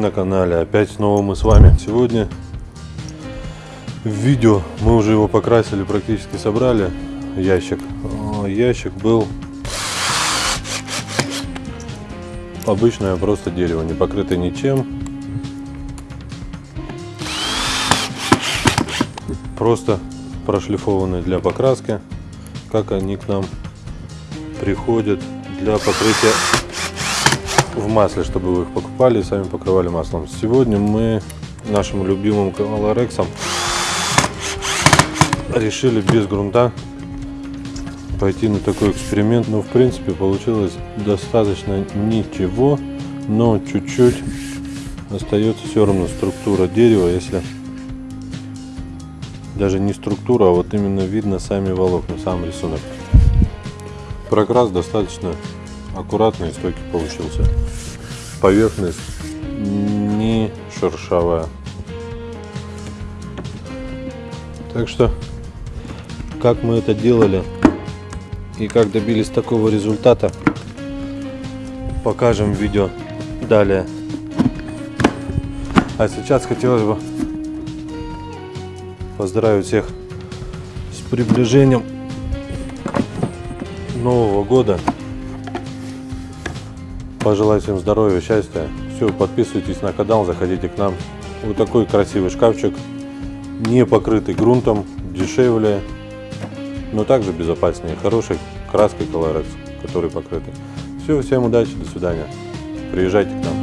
на канале. Опять снова мы с вами. Сегодня в видео мы уже его покрасили, практически собрали ящик. О, Ящик был обычное просто дерево, не покрытое ничем. Просто прошлифованные для покраски, как они к нам приходят для покрытия в масле, чтобы вы их покупали и сами покрывали маслом. Сегодня мы нашим любимым колорексом решили без грунта пойти на такой эксперимент. Но в принципе получилось достаточно ничего, но чуть-чуть остается все равно структура дерева, если даже не структура, а вот именно видно сами волокна, сам рисунок. Прокрас достаточно аккуратный стойкий получился. Поверхность не шершавая. Так что, как мы это делали и как добились такого результата, покажем в видео далее. А сейчас хотелось бы поздравить всех с приближением Нового года. Пожелать всем здоровья, счастья. Все, подписывайтесь на канал, заходите к нам. Вот такой красивый шкафчик, не покрытый грунтом, дешевле, но также безопаснее. Хорошей краской Colorex, который покрытый. Все, всем удачи, до свидания. Приезжайте к нам.